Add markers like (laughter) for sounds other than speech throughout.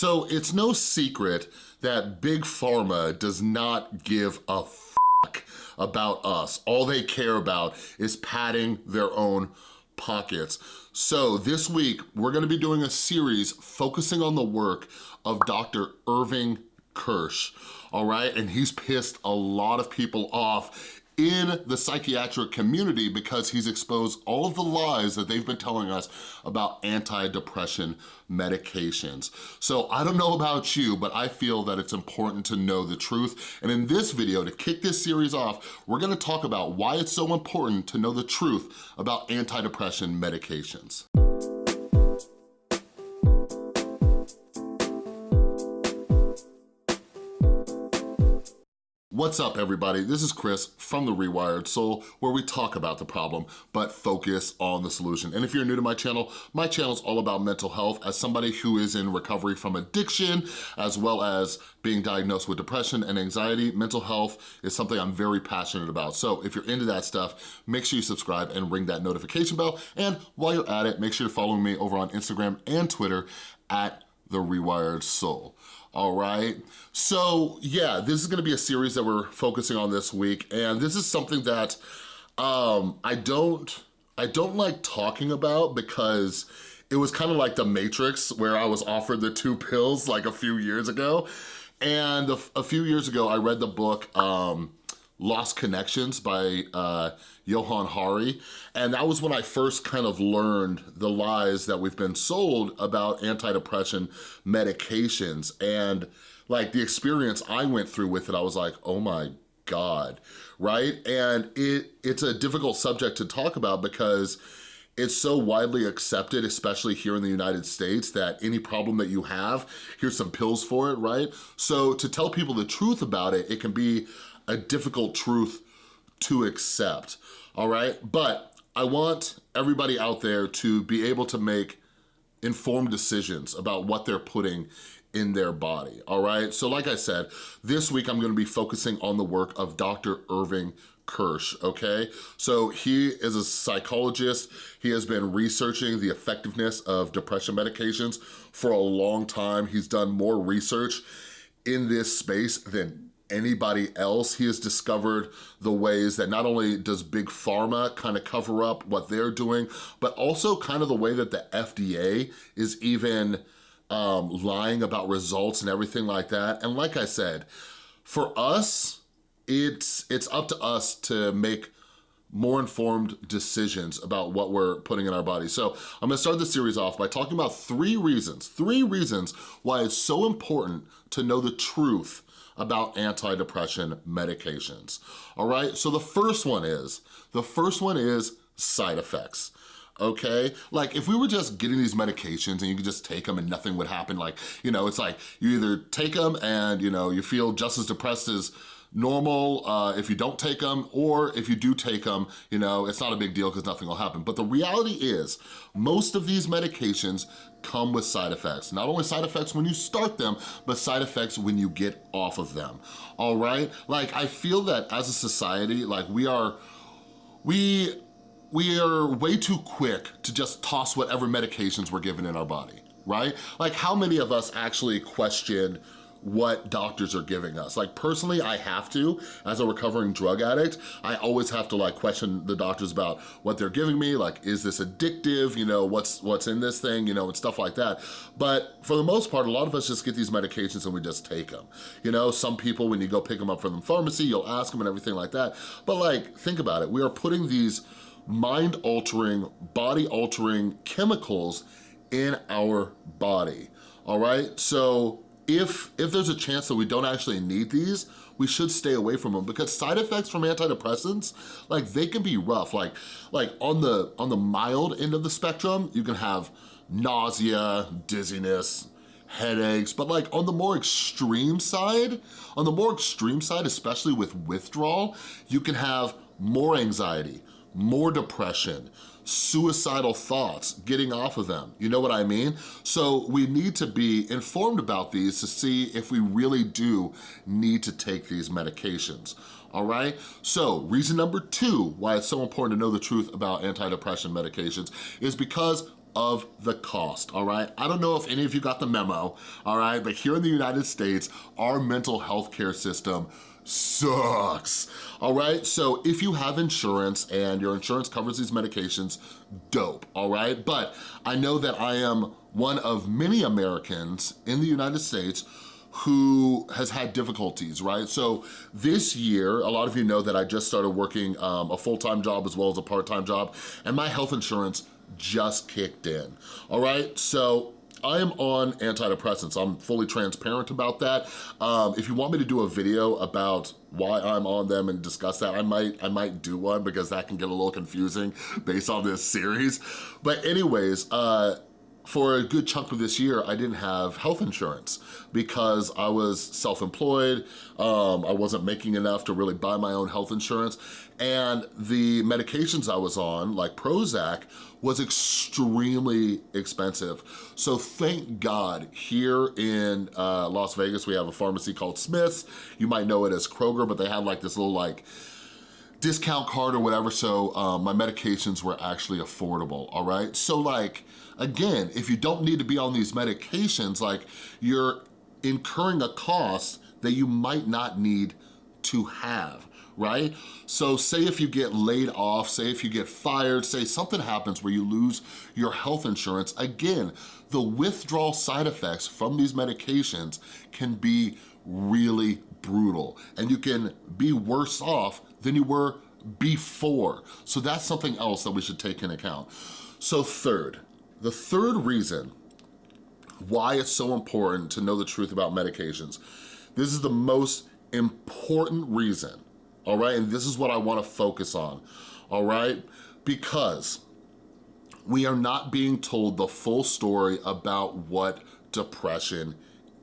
So it's no secret that Big Pharma does not give a fuck about us. All they care about is padding their own pockets. So this week, we're gonna be doing a series focusing on the work of Dr. Irving Kirsch, all right? And he's pissed a lot of people off in the psychiatric community because he's exposed all of the lies that they've been telling us about antidepressant medications. So I don't know about you, but I feel that it's important to know the truth. And in this video, to kick this series off, we're gonna talk about why it's so important to know the truth about antidepressant medications. What's up everybody? This is Chris from The Rewired Soul where we talk about the problem but focus on the solution. And if you're new to my channel, my channel is all about mental health as somebody who is in recovery from addiction as well as being diagnosed with depression and anxiety. Mental health is something I'm very passionate about. So if you're into that stuff, make sure you subscribe and ring that notification bell. And while you're at it, make sure you're following me over on Instagram and Twitter at The Rewired Soul all right? So yeah, this is gonna be a series that we're focusing on this week, and this is something that um, I don't, I don't like talking about because it was kind of like the Matrix where I was offered the two pills like a few years ago. And a, a few years ago, I read the book, um, Lost Connections by uh, Johann Hari. And that was when I first kind of learned the lies that we've been sold about antidepressant medications. And like the experience I went through with it, I was like, oh my God, right? And it it's a difficult subject to talk about because it's so widely accepted, especially here in the United States, that any problem that you have, here's some pills for it, right? So to tell people the truth about it, it can be a difficult truth to accept, all right? But I want everybody out there to be able to make informed decisions about what they're putting in their body, all right? So like I said, this week I'm gonna be focusing on the work of Dr. Irving Kirsch, okay? So he is a psychologist. He has been researching the effectiveness of depression medications for a long time. He's done more research in this space than anybody else. He has discovered the ways that not only does Big Pharma kind of cover up what they're doing, but also kind of the way that the FDA is even um, lying about results and everything like that. And like I said, for us, it's, it's up to us to make more informed decisions about what we're putting in our body. So I'm gonna start the series off by talking about three reasons, three reasons why it's so important to know the truth about antidepressant medications, all right? So the first one is, the first one is side effects okay? Like if we were just getting these medications and you could just take them and nothing would happen, like, you know, it's like you either take them and, you know, you feel just as depressed as normal uh, if you don't take them, or if you do take them, you know, it's not a big deal because nothing will happen. But the reality is, most of these medications come with side effects. Not only side effects when you start them, but side effects when you get off of them, all right? Like, I feel that as a society, like we are, we, we are way too quick to just toss whatever medications we're given in our body, right? Like how many of us actually question what doctors are giving us. Like personally, I have to, as a recovering drug addict, I always have to like question the doctors about what they're giving me, like is this addictive, you know, what's what's in this thing, you know, and stuff like that. But for the most part, a lot of us just get these medications and we just take them. You know, some people, when you go pick them up from the pharmacy, you'll ask them and everything like that. But like, think about it, we are putting these mind-altering, body-altering chemicals in our body, all right? So if, if there's a chance that we don't actually need these, we should stay away from them because side effects from antidepressants, like they can be rough. Like, like on the, on the mild end of the spectrum, you can have nausea, dizziness, headaches, but like on the more extreme side, on the more extreme side, especially with withdrawal, you can have more anxiety, more depression, suicidal thoughts, getting off of them. You know what I mean? So we need to be informed about these to see if we really do need to take these medications all right? So reason number two why it's so important to know the truth about antidepressant medications is because of the cost, all right? I don't know if any of you got the memo, all right? But here in the United States, our mental health care system sucks, all right? So if you have insurance and your insurance covers these medications, dope, all right? But I know that I am one of many Americans in the United States who has had difficulties, right? So this year, a lot of you know that I just started working um, a full-time job as well as a part-time job, and my health insurance just kicked in, all right? So I am on antidepressants. I'm fully transparent about that. Um, if you want me to do a video about why I'm on them and discuss that, I might, I might do one because that can get a little confusing based on this series. But anyways, uh, for a good chunk of this year, I didn't have health insurance because I was self-employed, um, I wasn't making enough to really buy my own health insurance, and the medications I was on, like Prozac, was extremely expensive. So thank God, here in uh, Las Vegas, we have a pharmacy called Smith's. You might know it as Kroger, but they have like this little like discount card or whatever, so um, my medications were actually affordable, all right? So like, again, if you don't need to be on these medications, like you're incurring a cost that you might not need to have, right? So say if you get laid off, say if you get fired, say something happens where you lose your health insurance, again, the withdrawal side effects from these medications can be really brutal and you can be worse off than you were before. So that's something else that we should take into account. So third, the third reason why it's so important to know the truth about medications, this is the most important reason, all right? And this is what I wanna focus on, all right? Because we are not being told the full story about what depression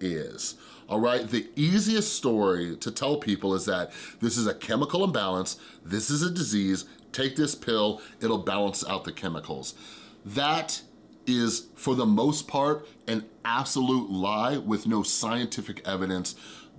is all right? The easiest story to tell people is that this is a chemical imbalance, this is a disease, take this pill, it'll balance out the chemicals. That is, for the most part, an absolute lie with no scientific evidence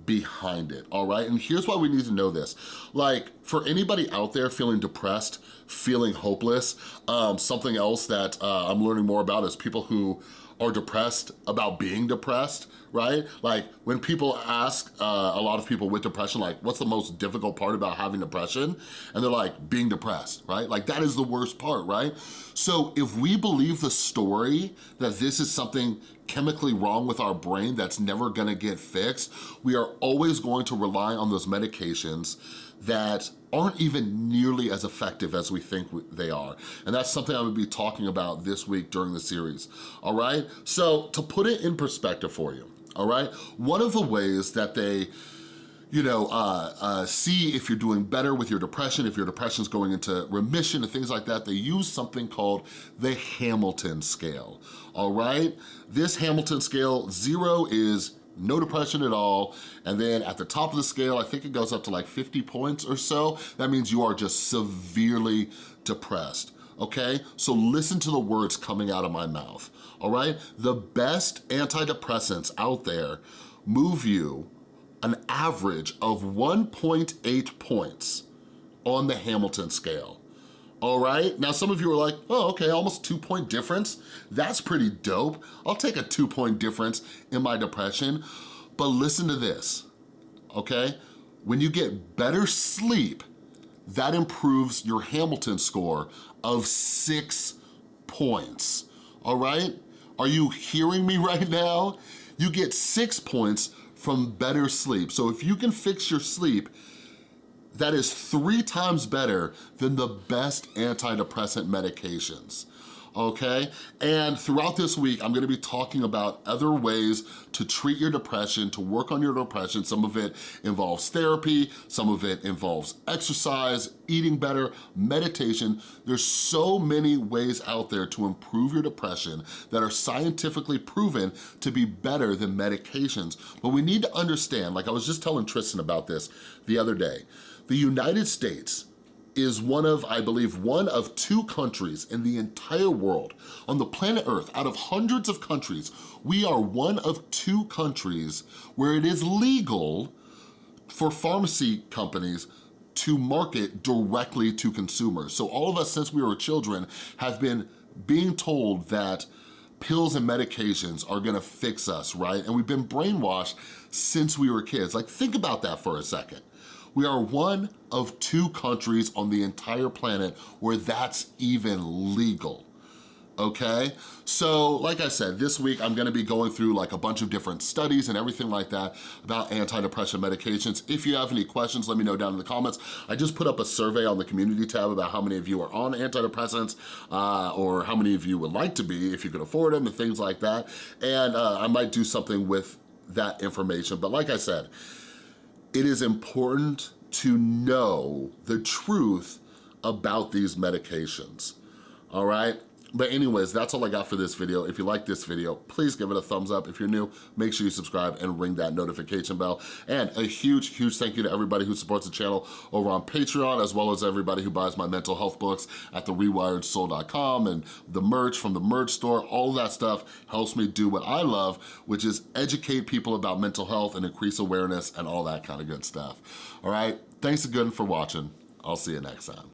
behind it, all right? And here's why we need to know this. Like, for anybody out there feeling depressed, feeling hopeless, um, something else that uh, I'm learning more about is people who are depressed about being depressed, right? Like when people ask uh, a lot of people with depression, like what's the most difficult part about having depression? And they're like, being depressed, right? Like that is the worst part, right? So if we believe the story that this is something chemically wrong with our brain that's never gonna get fixed, we are always going to rely on those medications that aren't even nearly as effective as we think they are. And that's something I'm gonna be talking about this week during the series, all right? So to put it in perspective for you, all right? One of the ways that they you know, uh, uh, see if you're doing better with your depression, if your depression's going into remission and things like that, they use something called the Hamilton scale, all right? This Hamilton scale, zero is no depression at all. And then at the top of the scale, I think it goes up to like 50 points or so. That means you are just severely depressed, okay? So listen to the words coming out of my mouth, all right? The best antidepressants out there move you an average of 1.8 points on the Hamilton scale all right? Now, some of you are like, oh, okay, almost two point difference. That's pretty dope. I'll take a two point difference in my depression. But listen to this, okay? When you get better sleep, that improves your Hamilton score of six points, all right? Are you hearing me (laughs) right now? You get six points from better sleep. So if you can fix your sleep, that is three times better than the best antidepressant medications okay? And throughout this week, I'm gonna be talking about other ways to treat your depression, to work on your depression. Some of it involves therapy, some of it involves exercise, eating better, meditation. There's so many ways out there to improve your depression that are scientifically proven to be better than medications. But we need to understand, like I was just telling Tristan about this the other day, the United States is one of, I believe, one of two countries in the entire world, on the planet Earth, out of hundreds of countries, we are one of two countries where it is legal for pharmacy companies to market directly to consumers. So all of us, since we were children, have been being told that pills and medications are gonna fix us, right? And we've been brainwashed since we were kids. Like, think about that for a second. We are one of two countries on the entire planet where that's even legal okay? So like I said, this week I'm gonna be going through like a bunch of different studies and everything like that about antidepressant medications. If you have any questions, let me know down in the comments. I just put up a survey on the community tab about how many of you are on antidepressants uh, or how many of you would like to be if you could afford them and things like that. And uh, I might do something with that information. But like I said, it is important to know the truth about these medications, all right? But anyways, that's all I got for this video. If you like this video, please give it a thumbs up. If you're new, make sure you subscribe and ring that notification bell. And a huge, huge thank you to everybody who supports the channel over on Patreon, as well as everybody who buys my mental health books at therewiredsoul.com and the merch from the merch store. All that stuff helps me do what I love, which is educate people about mental health and increase awareness and all that kind of good stuff. All right, thanks again for watching. I'll see you next time.